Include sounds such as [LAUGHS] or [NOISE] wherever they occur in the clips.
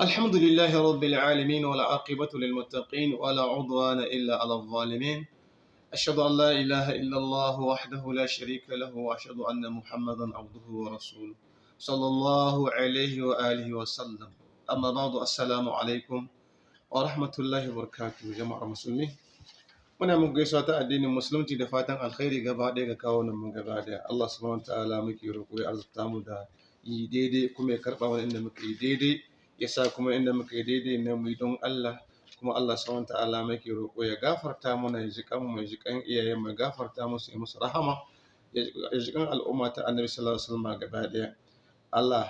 الحمد لله رب العالمين والعاقبة للمتقين ولا عدوان إلا على الظالمين. أشهد أن لا إله إلا الله وحده لا شريك له وأشهد أن محمدا عبده ورسوله صلى الله عليه وآله وسلم. أما بعد السلام عليكم ورحمة الله وبركاته جماعة المسلمين. Kawo mu gaba ɗaya. Allah subhanahu ta'ala muke roƙo ya arzuta mu da yi daidai kuma ya karɓa wani inda muka yi daidai. Ya sa kuma inda muka yi daidai na mu don Allah kuma Allah subhanahu ta'ala muke roƙo ya gafarta mana ya ji mu ya ji mu gafarta musu ya musu rahama ya ji al'umma ta annabi sallallahu alaihi wasallam gaba ɗaya Allah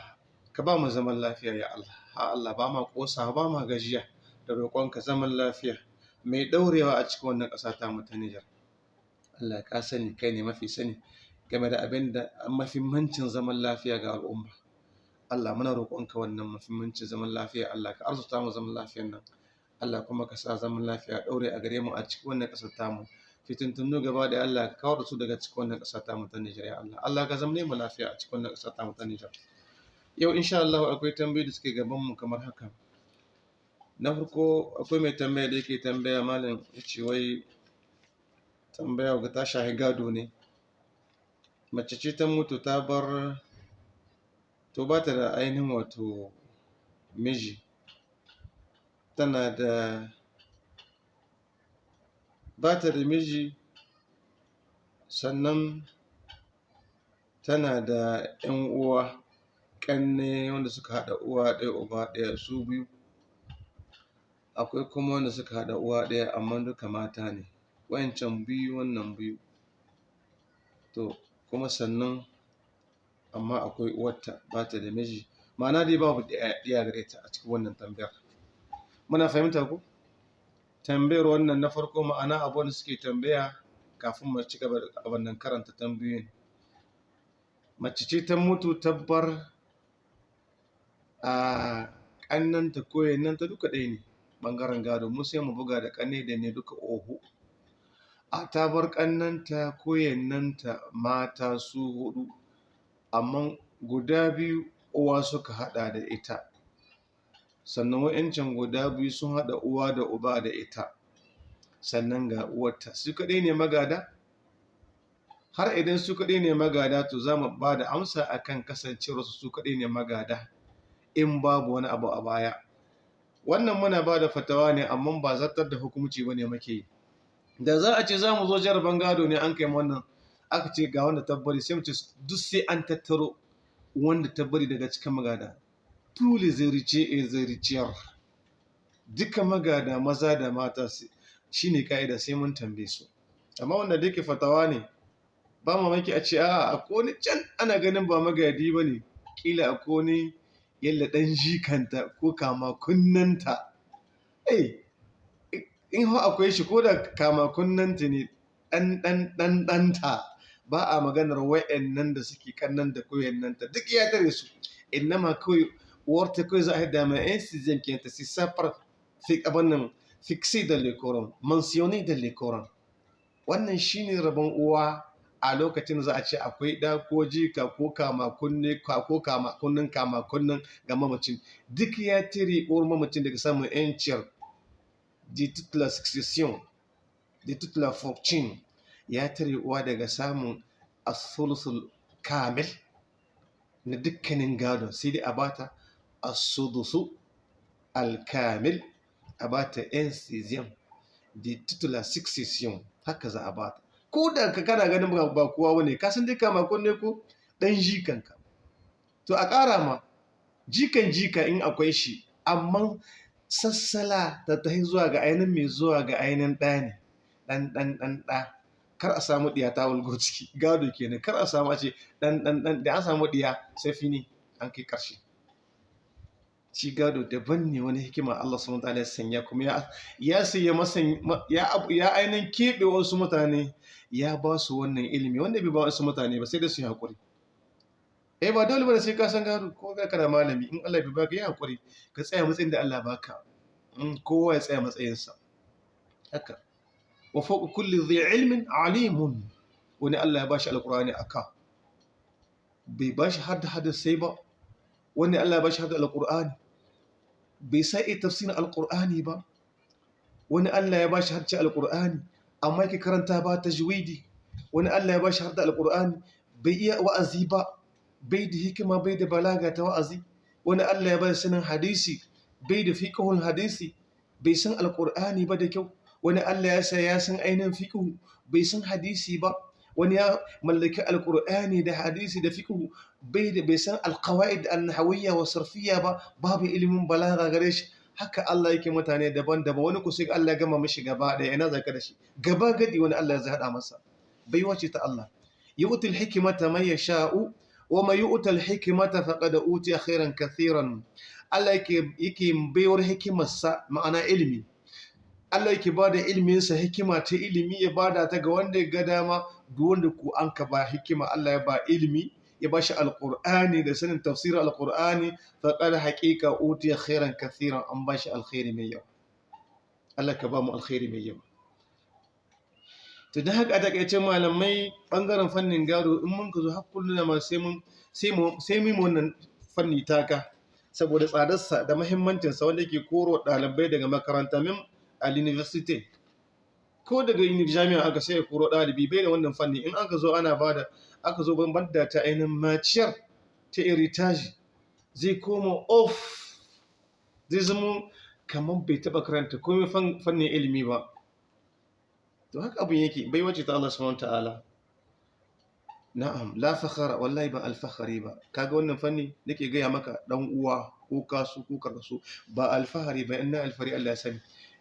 ka ba mu zaman lafiya ya Allah ha Allah ba ma kosa ba ma gajiya da roƙonka zaman lafiya mai ɗaurewa a cikin wannan ƙasa ta mu ta Nijar. Allah ka sani kai ne mafi sani game da abin da mahimmancin zaman lafiya ga al'umma. Allah muna roƙonka wannan mahimmancin zaman lafiya Allah ka arzuta mu zaman lafiyan nan. Allah kuma ka sa zaman lafiya ɗaure a gare mu a cikin wannan ƙasar tamu. Fitintunu gaba da Allah ka kawar su daga cikin wannan ƙasar tamu ta Nijar Allah. Allah ka zamne mu lafiya a cikin wannan ƙasar tamu ta Nijar. Yau insha Allah akwai tambayoyi da suke gaban mu kamar haka. na farko akwai mai tambaya da yake tambaya malam ya ce wai tambaya ga ta shahi gado ne mace ce ta mutu ta bar to ba ta da ainihin wato miji. Tana da ba ta da miji sannan tana da 'yan uwa ƙanne wanda suka haɗa uwa ɗaya uba ɗaya su biyu. Akwai kuma wanda suka haɗa uwa ɗaya amma duka mata ne. Wayancan biyu wannan biyu. To kuma sannan amma akwai uwarta ba ta da miji. Ma'ana dai babu ɗaya gare ta a cikin wannan tambayar. Muna fahimta ku? Tambayar wannan na farko ma'ana abu da suke tambaya kafin mu ci gaba da wannan karanta tambayoyin. Mace ce ta mutu tabbar a ƙannanta ko yannanta duka ɗaya ne ɓangaren gado. Mu sai mu buga da ƙane da ne duka ohu a ta bar ko yannanta mata su huɗu amma guda biyu uwa suka haɗa da ita. Sannan wa'yancan guda biyu sun haɗa uwa da uba da ita. Sannan ga uwarta. Su kaɗai ne magada? Har idan su kaɗai ne magada to za mu ba da amsa akan kasancewarsu su kaɗai ne magada in babu wani abu a baya. Wannan muna ba da fatawa ne amma ba zartar da hukumci ba ne muke yi. Da za a ce za mu zo jaraban gado ne an kai wannan aka ce ga wanda tabbari sai mu ce duk sai an tattaro wanda tabbari daga cikin magada. Tule zarice e zariciyar duka magada maza da mata shi ne ka'ida sai mun tambaye su. Amma wanda da yake fatawa ne ba mamaki a ce a a wani can ana ganin ba magadi ba ne. Kila a wani yalla ɗan jikanta ko kama kunnanta. Eh in akwai shi ko da kama kunnanta ne ɗan ɗan ɗan ɗanta. Ba a maganar wa'annan da suke kannan da koyannanta duk ya tare su. Innama kawai uwarta kawai za a haɗa mai yan sizem ke ta si safar fi abin nan fixi da lekoran mansioni da lekoran wannan shine rabon uwa a lokacin za a ce akwai ɗa ko jika ko kama kunne ko kama kunnen kama kunnen ga mamacin. Duk ya tire uwar mamacin daga samun yanciyar de toute la succession de toute la fortune. Ya tare uwa daga samun asulusul kamil na dukkanin gado sai dai a bata asudusu alkamil a bata yan de toute la succession haka za a bata ko da ka kana ganin ba kowa wani ka san dai kama kunne ko dan jikanka to a ƙara ma jikan jika in akwai shi amma sassala ta tahi zuwa ga ainihin mai zuwa ga ainihin ɗa ne ɗan ɗan ɗan ɗa. Kar a samu ɗiya ta wulgo ciki. [LAUGHS] Gado kenan. Kar a samu a ce ɗan ɗan ɗan da an samu ɗiya sai fini an kai ƙarshe. Shi gado daban ne wani hikima Allah subhanahu wa ta'ala ya sanya kuma ya ya sanya masan ya ya ainihin keɓe wasu mutane ya ba su wannan ilimi. Wanda bai ba wasu mutane ba sai da su yi haƙuri. Eh ba dole ba ne sai ka san gado ko ka kana malami in Allah bai baka yi haƙuri. Ka tsaya matsayin da Allah baka. Kowa ya tsaya matsayinsa. Haka. Wa fawqa kulli dhi ilmin alimun wani Allah ya bashi alqur'ani aka bai bashi hadda hadda sai ba wani Allah ya bashi hadda alqur'ani bai sa iya tafsirin alkur'ani ba wani Allah ya ba shi harce alkur'ani amma yake karanta ba ta juwidi wani Allah ya ba shi harta alkur'ani bai iya wa'azi ba bai da hikima bai da balaga ta wa'azi wani Allah ya ba sanin hadisi bai da fiqhul hadisi bai san alkur'ani ba da kyau wani Allah ya sa ya san ainihin fiqhu bai san hadisi ba. Wani ya mallaki alkur'ani da hadisi da fiqhu bai da bai san alqawaid an-nahawiyya wa sarfiyya ba. Babu ilimin balaga gare shi. Haka Allah yake mutane daban-daban. Wani ku sai Allah gama mishi gaba ɗaya ina zaka da shi? Gaba gadi wani Allah ya hada masa. Bai wace ta Allah. Yu'ti al-hikmata man yasha'u wa man yu'ta al-hikmata faqad utiya khairan kathiran. Allah yake yake baiwar hikimarsa ma'ana ilimi. Allah yake ba da iliminsa hikima ta ilimi ya ba da ta ga wanda ya ga dama. Duk wanda ku an ka ba hikima Allah ya ba ilimi ya ba shi alƙur'ani da sanin tafsirin alƙur'ani faƙar haƙiƙa utiya khairan kathiran an ba shi alkhairi mai yawa. Allah ka ba mu alkhairi mai yawa. To da haka taƙaice malamai ɓangaren fannin gado in mun ka zo har kullum da ma sai mun sai mun wannan fanni taka. Saboda tsadarsa da muhimmancinsa wanda ke koro ɗalibai daga makaranta. A university ko daga jami'a aka sai ya koro ɗalibi bai da wannan fanni. In aka zo ana ba da aka zo bambanta ta ainihin maciyar ta iritaji zai koma off. Zai zama kamar bai taɓa karanta komai fannin ilimi ba. To haka abin yake bai wace ta Allah subhanahu ta'ala. Na'am la fakhara wallahi ba alfahari ba. Kaga wannan fanni? Nake gaya maka dan uwa ko kasu ko karkasu ba alfahari ba inna alfari Allah ya sani.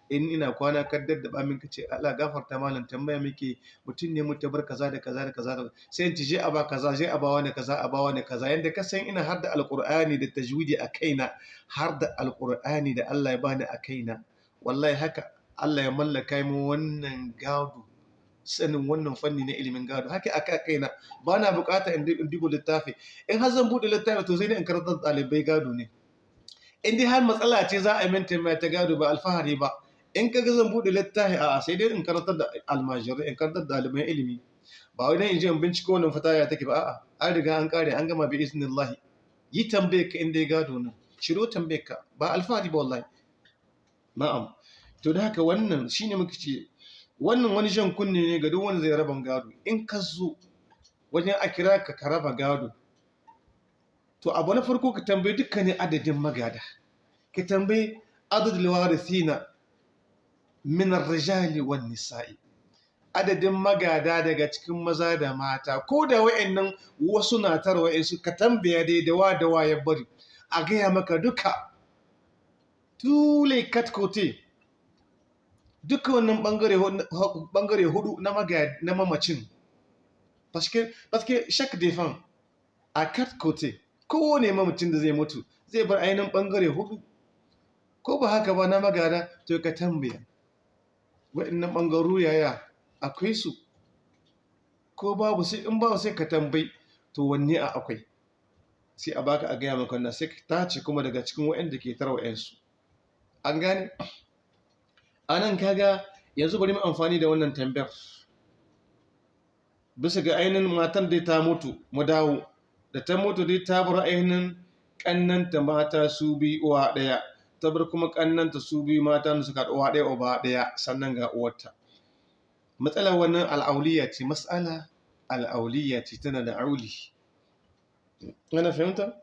In ina kwana kaddar da bamin kace Allah gafarta malam tambaya muke mutum ne mutu bar kaza da kaza da kaza sai in je a ba kaza je a ba wani kaza a ba wani kaza. Yanda ka san ina har da alqur'ani da tajwidi a kaina har da alqur'ani da Allah ya bani a kaina wallahi haka Allah ya mallaka mu wannan gado sanin wannan fanni na ilimin gado. Haka aka kaina ba na buƙata in dubo littafi. In har zan buɗe littafi to sai ne in karanta ɗalibai gado ne. In dai har matsala ce za a yi mintin mai ta gado ba alfahari ba in ka ga zan buɗe littafi a sai dai in karantar da almajirai in karantar da ɗaliban ilimi. Ba wai dan in je in binciko wannan fataya take ba a'a. An riga an kare an gama bi iznillahi. Yi tambaye ka inda ya gado nan. Shiro tambaye ka. Ba alfahari ba wallahi. Na'am. To da haka wannan shine muka ce wannan wani jan kunne ne ga duk wanda zai raba gado. In ka zo wajen a kira ka ka raba gado to abu na farko ka tambayi dukkanin adadin magada. Ka tambayi adadul warithina min ar-rijali wan nisa'i. Adadin magada daga cikin maza da mata ko da wayannan wasu na tarwa su ka tambaya dai da wa da wa ya bari. A gaya maka duka. Tule katkote duka wannan ɓangare huɗu na mamacin. Paske chaque défunt a côtés kowane mamacin da zai mutu zai bar ainihin ɓangare huɗu. Ko ba haka ba na magada to ka tambaya. Waɗannan ɓangaru yaya? Akwai su. Ko babu sai in babu sai ka tambayi to wanne a akwai? Sai a baka a gaya maka wannan sai ka tace kuma daga cikin waɗanda ke tarwa yansu an gane? A nan kaga yanzu bari mu amfani da wannan tambayar. Bisa ga ainihin matan da ta mutu mu dawo. Da ta mutu dai ta bar ainihin ƙannanta mata su bi uwa ɗaya. Ta bar kuma ƙannanta su biyu mata da suka uwa ɗaya uba ɗaya sannan ga uwarta. Matsalar wannan al'auliya ce matsala al'auliya ce tana da auli. Ana fahimta?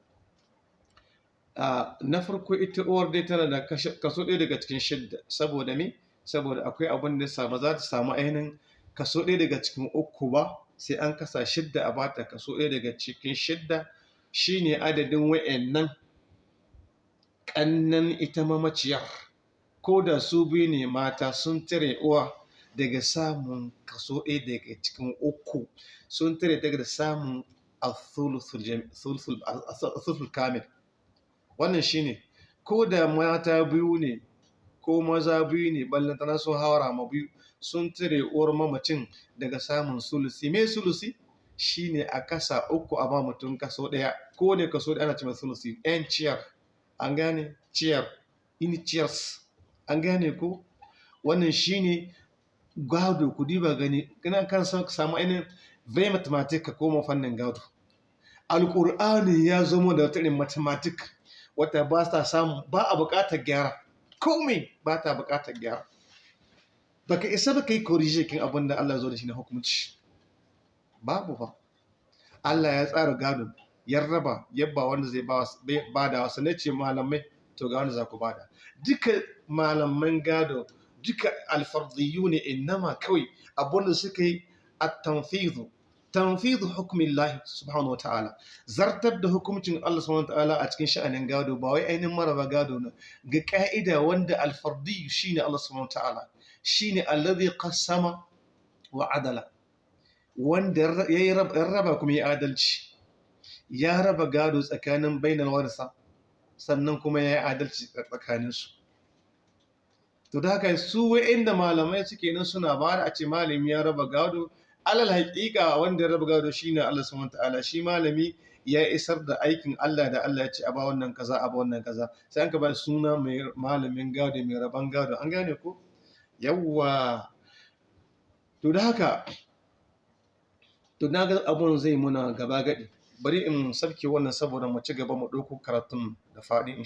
Na farko ita uwar dai tana da kaso ɗaya daga cikin shidda. Saboda me? Saboda akwai abin da ba za ta samu ainihin kaso ɗaya daga cikin uku ba sai an kasa shidda a bata kaso ɗaya daga cikin shidda. Shine adadin wa'annan ƙannan ita mamaciyar ko da su biyu ne mata sun tare uwa daga samun kaso ɗaya daga cikin uku sun tare daga samun asulsul kamil. Wannan shine ko da mata biyu ne ko maza biyu ne ballantana sun hawara ma biyu sun tare uwar mamacin daga samun sulusi. Me sulusi? Shine a kasa uku a ba mutum kaso ɗaya. Ko ne kaso ɗaya ana cewa sulusi. Yan ciyar. An gane? Ciyar in ciyars an gane ko? Wannan shine gado. Ku diba gani. Kana kan samu ainihin zai mathematics ka koma fannin gado. Alƙur'ani ya zama da wata irin mathematics wata ba ta samu ba a buƙatar gyara. Komai ba ta buƙatar gyara. Baka isa baka yi korije kin abin da Allah zo da shi na hukunci. Babu ba Allah ya tsara gado. Ya raba yabba wanda zai ba da wasu na ce malamai to ga wanda za ku ba da. Duka malaman gado duka alfardiyu ne innama kawai abin da suka yi a tanfizu tanfizu hukumin lahi subhanahu wa ta'ala. Zartar da hukuncin Allah subhanahu wa ta'ala a cikin sha'anin gado ba wai ainihin maraba gado na ga ka'ida wanda alfardiyu shine Allah subhanahu wa ta'ala. Shine alladhi qassama wa adala. Wanda ya raba kuma ya adalci. Ya raba gado tsakanin bainar warsa sannan kuma ya yi adalci tsakaninsu. To da haka su inda malamai suke nan suna ba da a ce malami ya raba gado alal haƙiƙa wanda ya raba gado shine Allah subhanahu ta'ala. Shi malami ya isar da aikin Allah da Allah ya ce a ba wannan kaza a ba wannan kaza. Sai an ka ba suna mai malamin gado mai raban gado. An gane ko? Yawwa. To da haka to na ga abun zai muna gaba gadi. Bari in sarki wannan saboda mu ci gaba mu ɗauko karatun da faɗi